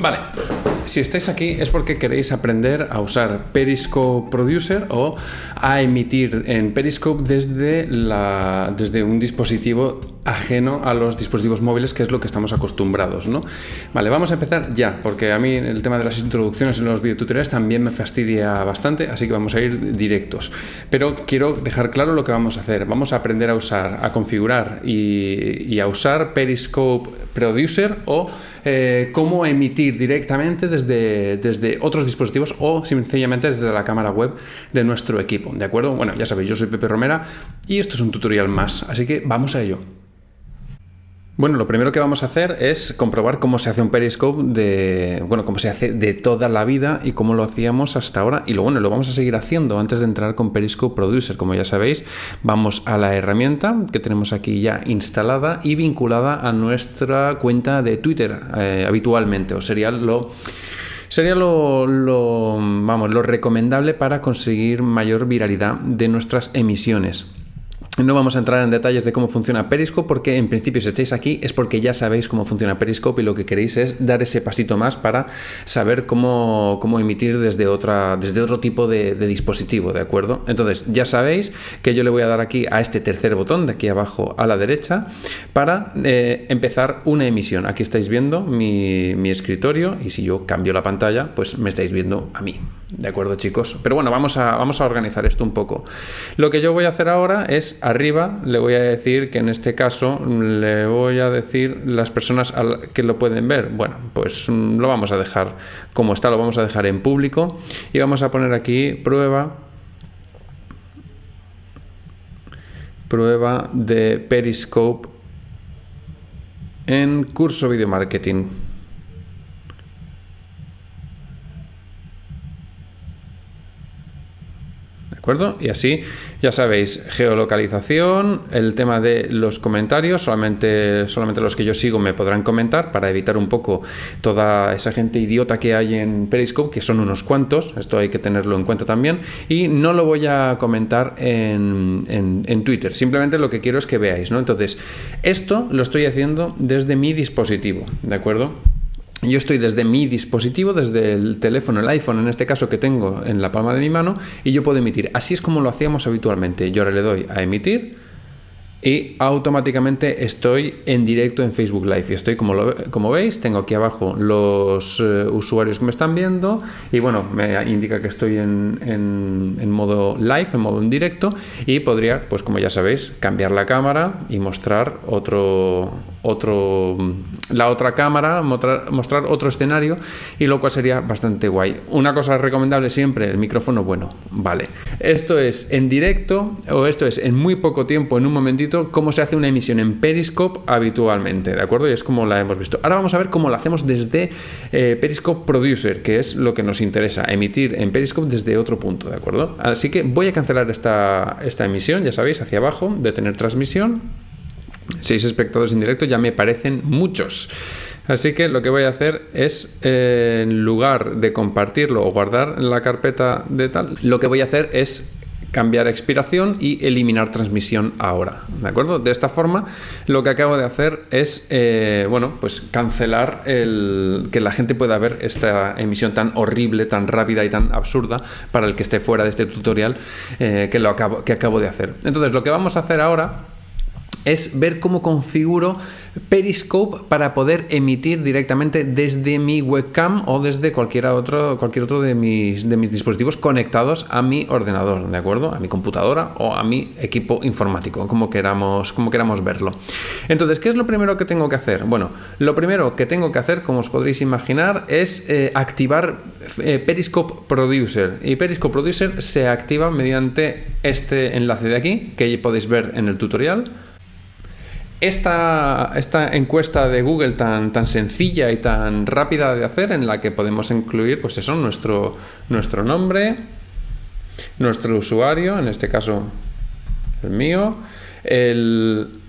Vale, si estáis aquí es porque queréis aprender a usar Periscope Producer o a emitir en Periscope desde, la, desde un dispositivo ajeno a los dispositivos móviles, que es lo que estamos acostumbrados, ¿no? Vale, vamos a empezar ya, porque a mí el tema de las introducciones en los videotutoriales también me fastidia bastante, así que vamos a ir directos. Pero quiero dejar claro lo que vamos a hacer. Vamos a aprender a usar, a configurar y, y a usar Periscope Producer o eh, cómo emitir directamente desde, desde otros dispositivos o sencillamente desde la cámara web de nuestro equipo, ¿de acuerdo? Bueno, ya sabéis, yo soy Pepe Romera y esto es un tutorial más, así que vamos a ello. Bueno, lo primero que vamos a hacer es comprobar cómo se hace un periscope de, bueno, cómo se hace de toda la vida y cómo lo hacíamos hasta ahora. Y lo bueno, lo vamos a seguir haciendo antes de entrar con Periscope Producer. Como ya sabéis, vamos a la herramienta que tenemos aquí ya instalada y vinculada a nuestra cuenta de Twitter eh, habitualmente, o sería lo sería lo, lo, vamos, lo recomendable para conseguir mayor viralidad de nuestras emisiones. No vamos a entrar en detalles de cómo funciona Periscope porque en principio si estáis aquí es porque ya sabéis cómo funciona Periscope y lo que queréis es dar ese pasito más para saber cómo, cómo emitir desde, otra, desde otro tipo de, dispositivo, ¿de acuerdo? Entonces ya sabéis que yo le voy a dar aquí a este tercer botón de aquí abajo a la derecha para eh, empezar una emisión. Aquí estáis viendo mi, mi escritorio y si yo cambio la pantalla pues me estáis viendo a mí. ¿De acuerdo, chicos? Pero bueno, vamos a, vamos a organizar esto un poco. Lo que yo voy a hacer ahora es arriba, le voy a decir que en este caso le voy a decir las personas que lo pueden ver. Bueno, pues mm, lo vamos a dejar como está, lo vamos a dejar en público y vamos a poner aquí prueba prueba de Periscope en curso video marketing. Y así, ya sabéis, geolocalización, el tema de los comentarios, solamente, solamente los que yo sigo me podrán comentar para evitar un poco toda esa gente idiota que hay en Periscope, que son unos cuantos, esto hay que tenerlo en cuenta también, y no lo voy a comentar en, en Twitter, simplemente lo que quiero es que veáis, ¿no? Entonces, esto lo estoy haciendo desde mi dispositivo, ¿de acuerdo? Yo estoy desde mi dispositivo, desde el teléfono, el iPhone en este caso que tengo en la palma de mi mano, y yo puedo emitir. Así es como lo hacíamos habitualmente. Yo ahora le doy a emitir y automáticamente estoy en directo en Facebook Live. Y estoy, como, lo, como veis, tengo aquí abajo los eh, usuarios que me están viendo y bueno, me indica que estoy en, en, modo live, en modo en directo y podría, pues como ya sabéis, cambiar la cámara y mostrar otro, otro, la otra cámara, mostrar, otro escenario y lo cual sería bastante guay. Una cosa recomendable siempre, el micrófono bueno, vale. Esto es en directo o esto es en muy poco tiempo, en un momentito, cómo se hace una emisión en Periscope habitualmente, ¿de acuerdo? Y es como la hemos visto. Ahora vamos a ver cómo lo hacemos desde eh, Periscope Producer, que es lo que nos interesa, emitir en Periscope desde otro punto, ¿de acuerdo? Así que voy a cancelar esta, esta emisión, ya sabéis, hacia abajo, detener transmisión seis espectadores en directo ya me parecen muchos. Así que lo que voy a hacer es, eh, en lugar de compartirlo o guardar en la carpeta de tal, lo que voy a hacer es cambiar expiración y eliminar transmisión ahora, ¿de acuerdo? De esta forma, lo que acabo de hacer es, eh, bueno, pues cancelar el que la gente pueda ver esta emisión tan horrible, tan rápida y tan absurda para el que esté fuera de este tutorial eh, que, lo que acabo de hacer. Entonces, lo que vamos a hacer ahora es ver cómo configuro Periscope para poder emitir directamente desde mi webcam o desde cualquier otro, cualquier otro de, mis, de mis dispositivos conectados a mi ordenador, ¿de acuerdo? A mi computadora o a mi equipo informático, como queramos, como queramos verlo. Entonces, ¿qué es lo primero que tengo que hacer? Bueno, lo primero que tengo que hacer, como os podréis imaginar, es eh, activar eh, Periscope Producer. Y Periscope Producer se activa mediante este enlace de aquí, que podéis ver en el tutorial esta, esta, encuesta de Google tan, tan sencilla y tan rápida de hacer en la que podemos incluir pues eso, nuestro, nuestro nombre, nuestro usuario, en este caso el mío, el,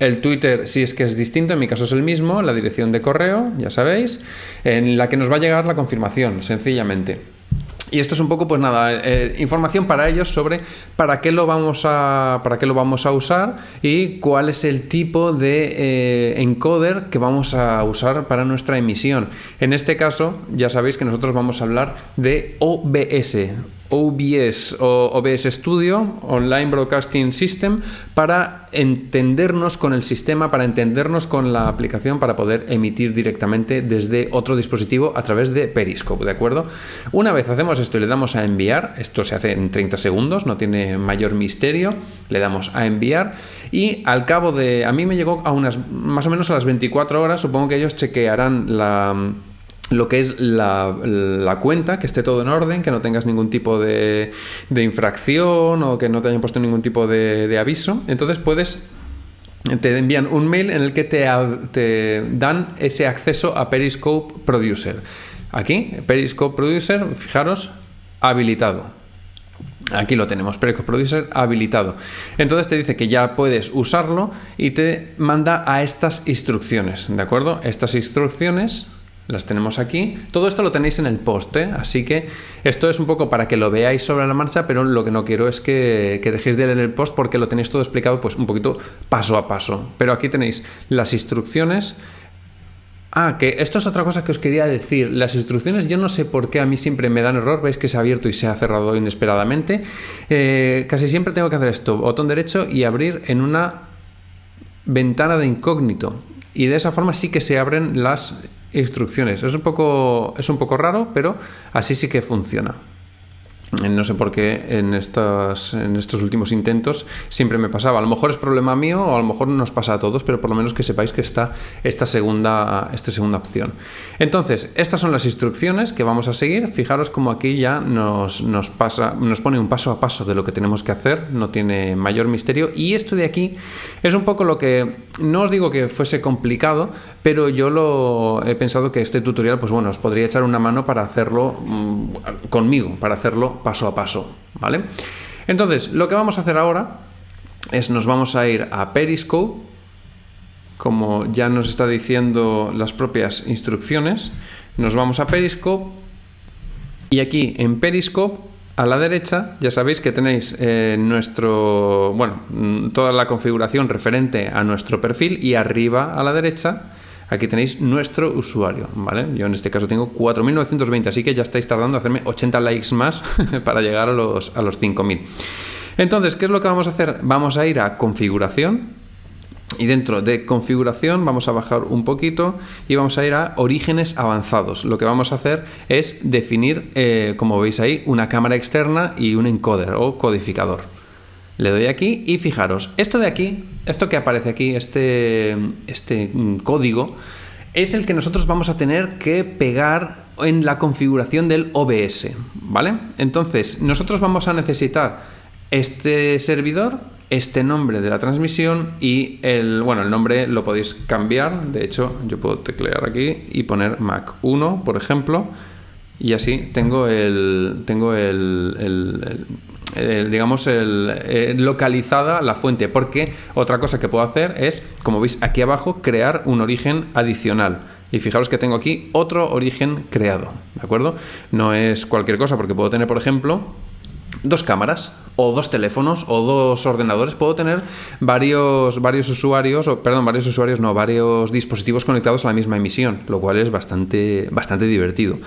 el Twitter si es que es distinto, en mi caso es el mismo, la dirección de correo, ya sabéis, en la que nos va a llegar la confirmación, sencillamente. Y esto es un poco, pues nada, eh, información para ellos sobre para qué lo vamos a, para qué lo vamos a usar y cuál es el tipo de eh, encoder que vamos a usar para nuestra emisión. En este caso, ya sabéis que nosotros vamos a hablar de OBS, OBS o OBS Studio, Online Broadcasting System, para entendernos con el sistema, para entendernos con la aplicación, para poder emitir directamente desde otro dispositivo a través de Periscope, ¿de acuerdo? Una vez hacemos esto y le damos a enviar, esto se hace en 30 segundos, no tiene mayor misterio, le damos a enviar y al cabo de, a mí me llegó a unas, más o menos a las 24 horas, supongo que ellos chequearán la lo que es la, cuenta, que esté todo en orden, que no tengas ningún tipo de, infracción o que no te hayan puesto ningún tipo de, aviso. Entonces puedes te envían un mail en el que te, dan ese acceso a Periscope Producer. Aquí, Periscope Producer, fijaros, habilitado. Aquí lo tenemos, Periscope Producer habilitado. Entonces te dice que ya puedes usarlo y te manda a estas instrucciones, ¿de acuerdo? Estas instrucciones las tenemos aquí. Todo esto lo tenéis en el post, ¿eh? así que esto es un poco para que lo veáis sobre la marcha, pero lo que no quiero es que, dejéis de leer el post porque lo tenéis todo explicado pues un poquito paso a paso. Pero aquí tenéis las instrucciones. Ah, que esto es otra cosa que os quería decir. Las instrucciones, yo no sé por qué a mí siempre me dan error. Veis que se ha abierto y se ha cerrado inesperadamente. Eh, casi siempre tengo que hacer esto, botón derecho y abrir en una ventana de incógnito. Y de esa forma sí que se abren las instrucciones. Es un poco, es un poco raro, pero así sí que funciona. No sé por qué en, estos, en estos últimos intentos siempre me pasaba. A lo mejor es problema mío o a lo mejor nos pasa a todos, pero por lo menos que sepáis que está esta segunda, esta segunda opción. Entonces, estas son las instrucciones que vamos a seguir. Fijaros como aquí ya nos, nos, pasa, nos pone un paso a paso de lo que tenemos que hacer, no tiene mayor misterio. Y esto de aquí es un poco lo que, no os digo que fuese complicado, pero yo lo he pensado que este tutorial, pues bueno, os podría echar una mano para hacerlo mm, conmigo, para hacerlo paso a paso, ¿vale? Entonces, lo que vamos a hacer ahora es nos vamos a ir a Periscope, como ya nos está diciendo las propias instrucciones, nos vamos a Periscope y aquí en Periscope a la derecha ya sabéis que tenéis eh, nuestro, bueno, toda la configuración referente a nuestro perfil y arriba a la derecha Aquí tenéis nuestro usuario, ¿vale? Yo en este caso tengo 4.920, así que ya estáis tardando en hacerme 80 likes más para llegar a los, a los 5.000. Entonces, ¿qué es lo que vamos a hacer? Vamos a ir a configuración, y dentro de configuración vamos a bajar un poquito y vamos a ir a orígenes avanzados. Lo que vamos a hacer es definir, eh, como veis ahí, una cámara externa y un encoder o codificador. Le doy aquí y fijaros, esto de aquí esto que aparece aquí, este, este mm, código, es el que nosotros vamos a tener que pegar en la configuración del OBS, ¿vale? Entonces, nosotros vamos a necesitar este servidor, este nombre de la transmisión y el, bueno, el nombre lo podéis cambiar, de hecho, yo puedo teclear aquí y poner Mac 1, por ejemplo, y así tengo el, tengo el digamos, el, eh, localizada la fuente, porque otra cosa que puedo hacer es, como veis aquí abajo, crear un origen adicional. Y fijaros que tengo aquí otro origen creado, ¿de acuerdo? No es cualquier cosa, porque puedo tener, por ejemplo, dos cámaras o dos teléfonos o dos ordenadores, puedo tener varios, varios usuarios, o, perdón, varios usuarios, no, varios dispositivos conectados a la misma emisión, lo cual es bastante, bastante divertido.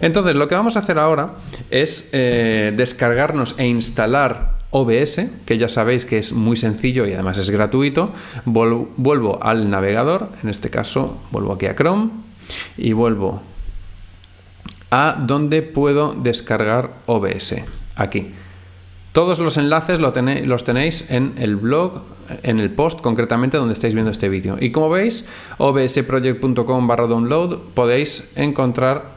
Entonces, lo que vamos a hacer ahora es eh, descargarnos e instalar OBS, que ya sabéis que es muy sencillo y además es gratuito. Vuelvo al navegador, en este caso vuelvo aquí a Chrome y vuelvo a donde puedo descargar OBS, aquí. Todos los enlaces los tenéis en el blog, en el post concretamente donde estáis viendo este vídeo. Y como veis, obsproject.com barra download podéis encontrar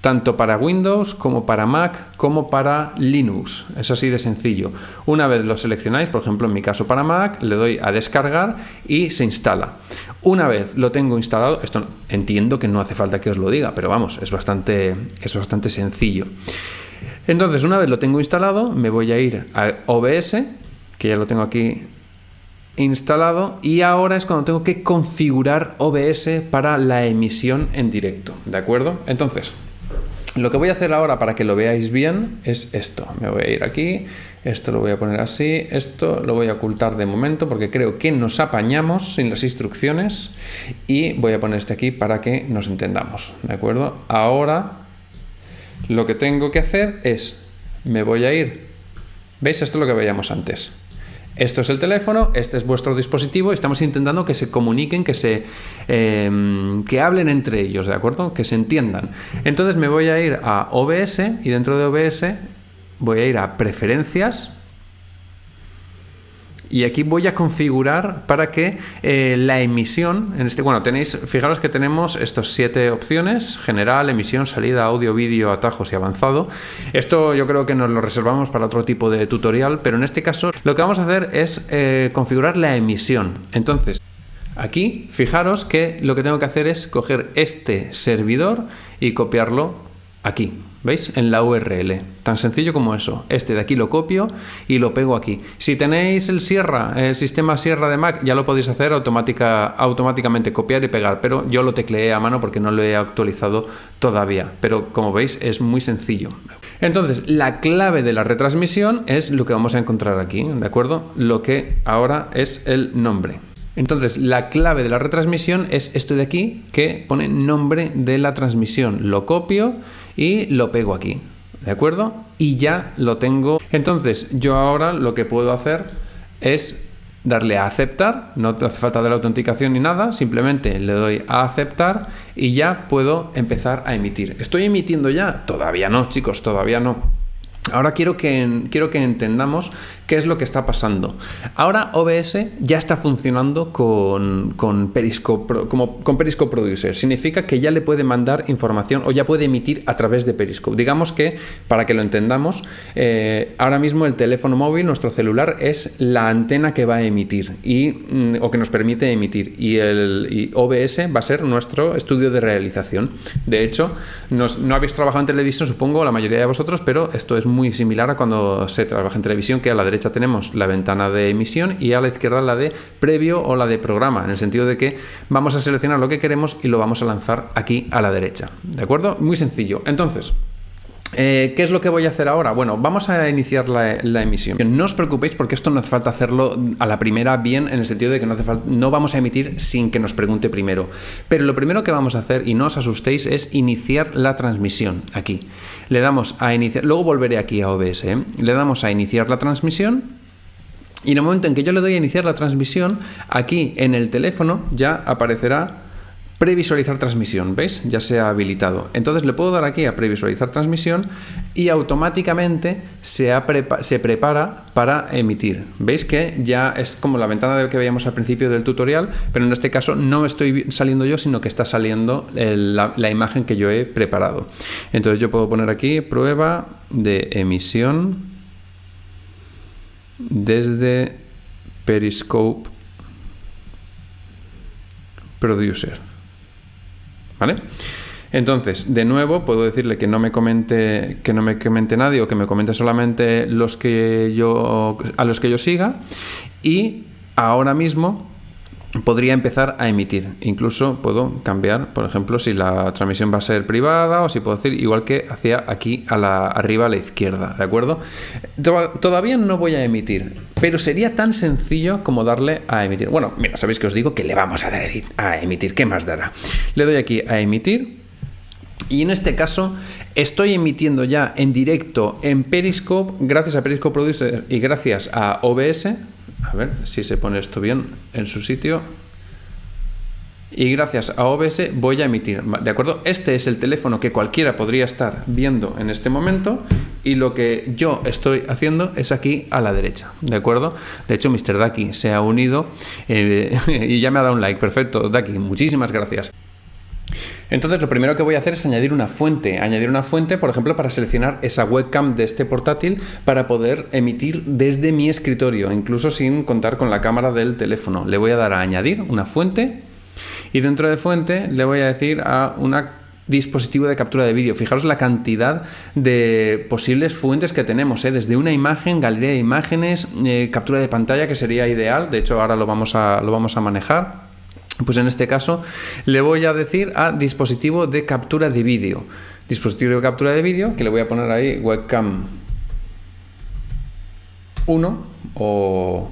tanto para Windows como para Mac como para Linux. Es así de sencillo. Una vez lo seleccionáis, por ejemplo en mi caso para Mac, le doy a descargar y se instala. Una vez lo tengo instalado, esto entiendo que no hace falta que os lo diga, pero vamos, es bastante, es bastante sencillo. Entonces, una vez lo tengo instalado, me voy a ir a OBS, que ya lo tengo aquí instalado, y ahora es cuando tengo que configurar OBS para la emisión en directo, ¿de acuerdo? Entonces, Lo que voy a hacer ahora para que lo veáis bien es esto. Me voy a ir aquí, esto lo voy a poner así, esto lo voy a ocultar de momento porque creo que nos apañamos sin las instrucciones y voy a poner este aquí para que nos entendamos, ¿de acuerdo? Ahora lo que tengo que hacer es, me voy a ir, ¿veis? Esto es lo que veíamos antes. Esto es el teléfono, este es vuestro dispositivo y estamos intentando que se comuniquen, que se em, que hablen entre ellos, ¿de acuerdo? Que se entiendan. Entonces me voy a ir a OBS y dentro de OBS voy a ir a preferencias y aquí voy a configurar para que eh, la emisión, en este, bueno, tenéis, fijaros que tenemos estas siete opciones, general, emisión, salida, audio, vídeo, atajos y avanzado. Esto yo creo que nos lo reservamos para otro tipo de tutorial, pero en este caso lo que vamos a hacer es eh, configurar la emisión. Entonces, aquí, fijaros que lo que tengo que hacer es coger este servidor y copiarlo aquí, ¿veis? En la URL. Tan sencillo como eso. Este de aquí lo copio y lo pego aquí. Si tenéis el Sierra, el sistema Sierra de Mac, ya lo podéis hacer automática, automáticamente, copiar y pegar, pero yo lo tecleé a mano porque no lo he actualizado todavía. Pero como veis es muy sencillo. Entonces, la clave de la retransmisión es lo que vamos a encontrar aquí, ¿de acuerdo? Lo que ahora es el nombre. Entonces, la clave de la retransmisión es esto de aquí que pone nombre de la transmisión. Lo copio y lo pego aquí. ¿De acuerdo? Y ya lo tengo. Entonces, yo ahora lo que puedo hacer es darle a aceptar, no hace falta de la autenticación ni nada, simplemente le doy a aceptar y ya puedo empezar a emitir. ¿Estoy emitiendo ya? Todavía no, chicos, todavía no. Ahora quiero que, quiero que entendamos qué es lo que está pasando. Ahora OBS ya está funcionando con, con, Periscope, como, con Periscope Producer. Significa que ya le puede mandar información o ya puede emitir a través de Periscope. Digamos que, para que lo entendamos, eh, ahora mismo el teléfono móvil, nuestro celular, es la antena que va a emitir y, mm, o que nos permite emitir. Y, el, OBS va a ser nuestro estudio de realización. De hecho, no habéis trabajado en televisión, supongo, la mayoría de vosotros, pero esto es muy similar a cuando se trabaja en televisión, que a la derecha tenemos la ventana de emisión y a la izquierda la de previo o la de programa, en el sentido de que vamos a seleccionar lo que queremos y lo vamos a lanzar aquí a la derecha. ¿De acuerdo? Muy sencillo. Entonces, eh, ¿Qué es lo que voy a hacer ahora? Bueno, vamos a iniciar la, emisión. No os preocupéis porque esto no hace falta hacerlo a la primera bien en el sentido de que no, hace falta, no vamos a emitir sin que nos pregunte primero. Pero lo primero que vamos a hacer, y no os asustéis, es iniciar la transmisión aquí. Le damos a iniciar, luego volveré aquí a OBS, ¿eh? le damos a iniciar la transmisión y en el momento en que yo le doy a iniciar la transmisión, aquí en el teléfono ya aparecerá previsualizar transmisión, ¿veis? Ya se ha habilitado. Entonces le puedo dar aquí a previsualizar transmisión y automáticamente se, prepara para emitir. ¿Veis que ya es como la ventana que veíamos al principio del tutorial, pero en este caso no estoy saliendo yo, sino que está saliendo la imagen que yo he preparado. Entonces yo puedo poner aquí prueba de emisión desde Periscope Producer. ¿Vale? Entonces, de nuevo, puedo decirle que no me comente, que no me comente nadie o que me comente solamente los que yo, a los que yo siga. Y ahora mismo podría empezar a emitir. Incluso puedo cambiar, por ejemplo, si la transmisión va a ser privada o si puedo decir igual que hacia aquí a la arriba a la izquierda, ¿de acuerdo? Todavía no voy a emitir, pero sería tan sencillo como darle a emitir. Bueno, mira, sabéis que os digo que le vamos a dar a emitir, ¿qué más dará? Le doy aquí a emitir y en este caso estoy emitiendo ya en directo en Periscope, gracias a Periscope Producer y gracias a OBS, a ver si se pone esto bien en su sitio. Y gracias a OBS voy a emitir. ¿De acuerdo? Este es el teléfono que cualquiera podría estar viendo en este momento. Y lo que yo estoy haciendo es aquí a la derecha. ¿De acuerdo? De hecho, Mr. Daki se ha unido eh, y ya me ha dado un like. Perfecto, Daki, muchísimas gracias. Entonces lo primero que voy a hacer es añadir una fuente. Añadir una fuente, por ejemplo, para seleccionar esa webcam de este portátil para poder emitir desde mi escritorio, incluso sin contar con la cámara del teléfono. Le voy a dar a añadir una fuente y dentro de fuente le voy a decir a un dispositivo de captura de vídeo. Fijaros la cantidad de posibles fuentes que tenemos, ¿eh? desde una imagen, galería de imágenes, eh, captura de pantalla, que sería ideal. De hecho, ahora lo vamos a, lo vamos a manejar Pues en este caso le voy a decir a dispositivo de captura de vídeo. Dispositivo de captura de vídeo, que le voy a poner ahí webcam 1 o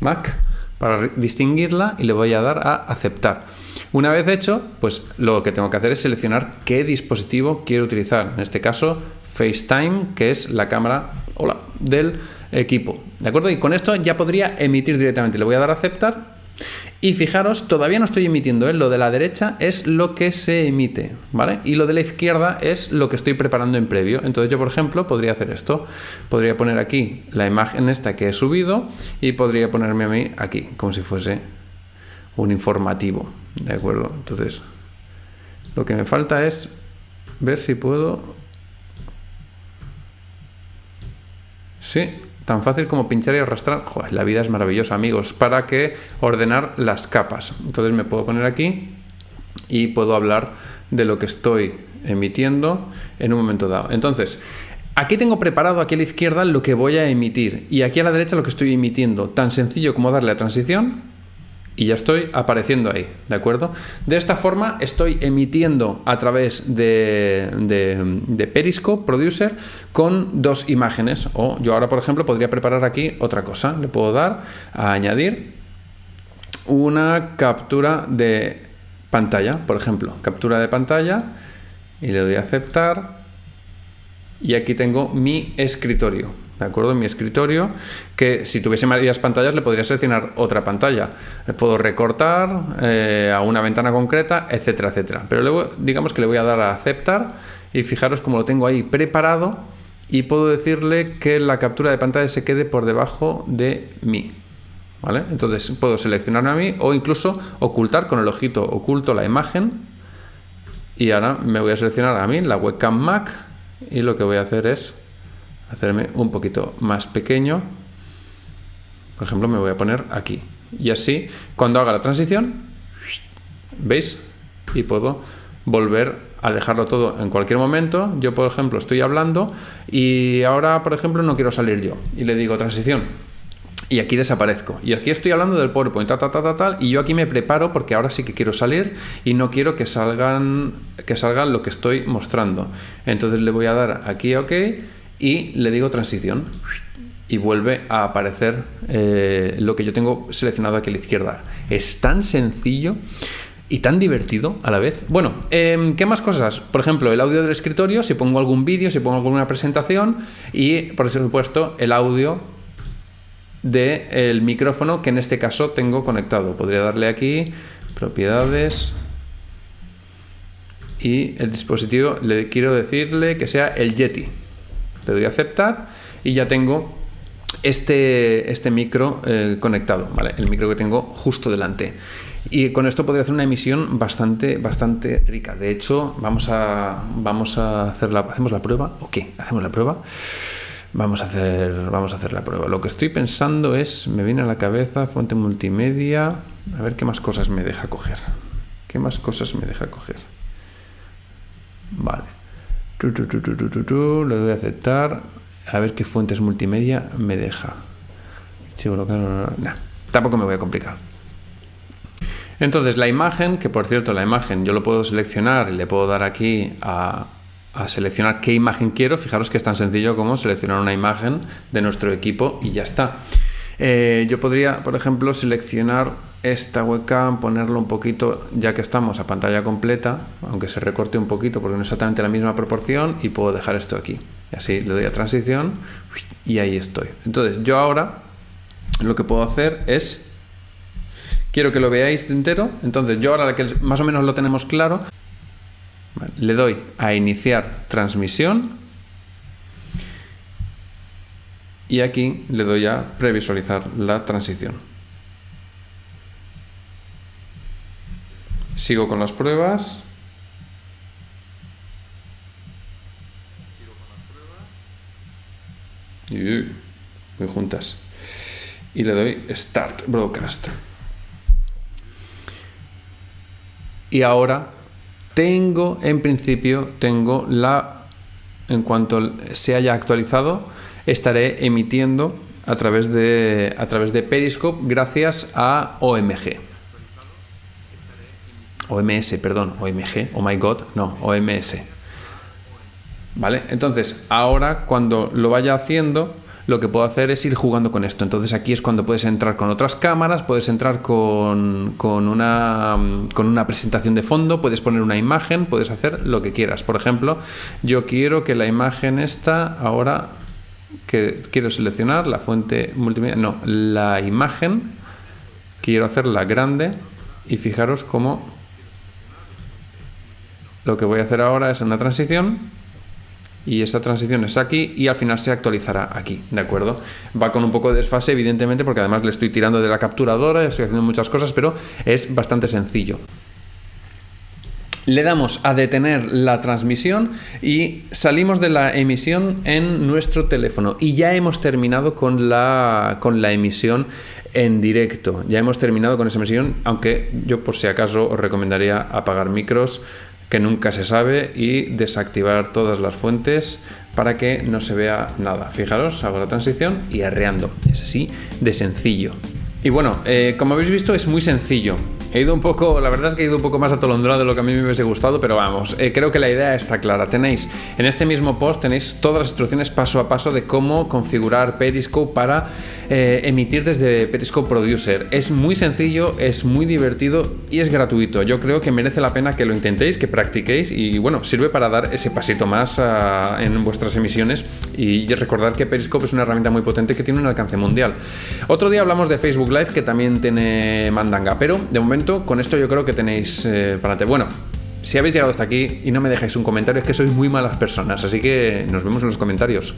Mac para distinguirla y le voy a dar a aceptar. Una vez hecho, pues lo que tengo que hacer es seleccionar qué dispositivo quiero utilizar. En este caso, FaceTime, que es la cámara del equipo. ¿De acuerdo? Y con esto ya podría emitir directamente. Le voy a dar a aceptar y fijaros, todavía no estoy emitiendo, ¿eh? lo de la derecha es lo que se emite, ¿vale? Y lo de la izquierda es lo que estoy preparando en previo. Entonces yo, por ejemplo, podría hacer esto. Podría poner aquí la imagen esta que he subido y podría ponerme a mí aquí, como si fuese un informativo, ¿de acuerdo? Entonces, lo que me falta es ver si puedo... Sí, Tan fácil como pinchar y arrastrar. Joder, la vida es maravillosa, amigos. ¿Para que ordenar las capas? Entonces me puedo poner aquí y puedo hablar de lo que estoy emitiendo en un momento dado. Entonces, aquí tengo preparado aquí a la izquierda lo que voy a emitir y aquí a la derecha lo que estoy emitiendo. Tan sencillo como darle a transición y ya estoy apareciendo ahí, ¿de acuerdo? De esta forma estoy emitiendo a través de, Periscope Producer con dos imágenes. O yo ahora por ejemplo podría preparar aquí otra cosa, le puedo dar a añadir una captura de pantalla, por ejemplo, captura de pantalla y le doy a aceptar. Y aquí tengo mi escritorio ¿de acuerdo? En mi escritorio, que si tuviese varias pantallas le podría seleccionar otra pantalla. Le puedo recortar eh, a una ventana concreta, etcétera, etcétera. Pero luego, digamos que le voy a dar a aceptar y fijaros cómo lo tengo ahí preparado y puedo decirle que la captura de pantalla se quede por debajo de mí. ¿Vale? Entonces puedo seleccionarme a mí o incluso ocultar con el ojito oculto la imagen y ahora me voy a seleccionar a mí la webcam Mac y lo que voy a hacer es hacerme un poquito más pequeño. Por ejemplo, me voy a poner aquí. Y así, cuando haga la transición, ¿veis? Y puedo volver a dejarlo todo en cualquier momento. Yo, por ejemplo, estoy hablando y ahora, por ejemplo, no quiero salir yo. Y le digo transición. Y aquí desaparezco. Y aquí estoy hablando del PowerPoint, tal, tal, tal, tal, y yo aquí me preparo porque ahora sí que quiero salir y no quiero que salgan, que salgan lo que estoy mostrando. Entonces le voy a dar aquí OK y le digo transición y vuelve a aparecer eh, lo que yo tengo seleccionado aquí a la izquierda. Es tan sencillo y tan divertido a la vez. Bueno, em, ¿qué más cosas? Por ejemplo, el audio del escritorio, si pongo algún vídeo, si pongo alguna presentación y, por supuesto, el audio del micrófono que en este caso tengo conectado. Podría darle aquí, propiedades, y el dispositivo le quiero decirle que sea el Yeti le doy a aceptar y ya tengo este, este micro eh, conectado, ¿vale? el micro que tengo justo delante. Y con esto podría hacer una emisión bastante, bastante rica. De hecho, vamos a, vamos a hacer la, ¿hacemos la prueba o qué? ¿Hacemos la prueba? Vamos a, hacer, vamos a hacer la prueba. Lo que estoy pensando es, me viene a la cabeza, fuente multimedia, a ver qué más cosas me deja coger. ¿Qué más cosas me deja coger? Vale le doy a aceptar. A ver qué fuentes multimedia me deja. tampoco me voy a complicar. Entonces la imagen, que por cierto la imagen yo lo puedo seleccionar y le puedo dar aquí a, seleccionar qué imagen quiero. Fijaros que es tan sencillo como seleccionar una imagen de nuestro equipo y ya está. Eh, yo podría, por ejemplo, seleccionar esta webcam, ponerlo un poquito, ya que estamos a pantalla completa, aunque se recorte un poquito porque no es exactamente la misma proporción, y puedo dejar esto aquí. Y así le doy a transición y ahí estoy. Entonces, yo ahora lo que puedo hacer es, quiero que lo veáis entero, entonces yo ahora que más o menos lo tenemos claro, le doy a iniciar transmisión y aquí le doy a previsualizar la transición. Sigo con las pruebas. Y voy juntas. Y le doy Start Broadcast. Y ahora tengo, en principio, tengo la, en cuanto se haya actualizado, estaré emitiendo a través de, a través de Periscope gracias a OMG. OMS, perdón, OMG, oh my god, no, OMS. ¿Vale? Entonces, ahora cuando lo vaya haciendo, lo que puedo hacer es ir jugando con esto. Entonces aquí es cuando puedes entrar con otras cámaras, puedes entrar con, una, con una presentación de fondo, puedes poner una imagen, puedes hacer lo que quieras. Por ejemplo, yo quiero que la imagen esta ahora que quiero seleccionar la fuente multimedia, no, la imagen quiero hacerla grande y fijaros cómo lo que voy a hacer ahora es una transición y esta transición es aquí y al final se actualizará aquí, ¿de acuerdo? Va con un poco de desfase, evidentemente, porque además le estoy tirando de la capturadora, estoy haciendo muchas cosas, pero es bastante sencillo. Le damos a detener la transmisión y salimos de la emisión en nuestro teléfono. Y ya hemos terminado con la, con la emisión en directo. Ya hemos terminado con esa emisión, aunque yo por si acaso os recomendaría apagar micros que nunca se sabe y desactivar todas las fuentes para que no se vea nada. Fijaros, hago la transición y arreando. Es así de sencillo. Y bueno, eh, como habéis visto es muy sencillo. He ido un poco, la verdad es que he ido un poco más atolondrado de lo que a mí me hubiese gustado, pero vamos, eh, creo que la idea está clara. Tenéis en este mismo post tenéis todas las instrucciones paso a paso de cómo configurar Periscope para eh, emitir desde Periscope Producer. Es muy sencillo, es muy divertido y es gratuito. Yo creo que merece la pena que lo intentéis, que practiquéis y bueno, sirve para dar ese pasito más ah, en vuestras emisiones y recordar que Periscope es una herramienta muy potente que tiene un alcance mundial. Otro día hablamos de Live que también tiene mandanga, pero de momento con esto yo creo que tenéis eh, para adelante. Bueno, si habéis llegado hasta aquí y no me dejáis un comentario, es que sois muy malas personas, así que nos vemos en los comentarios.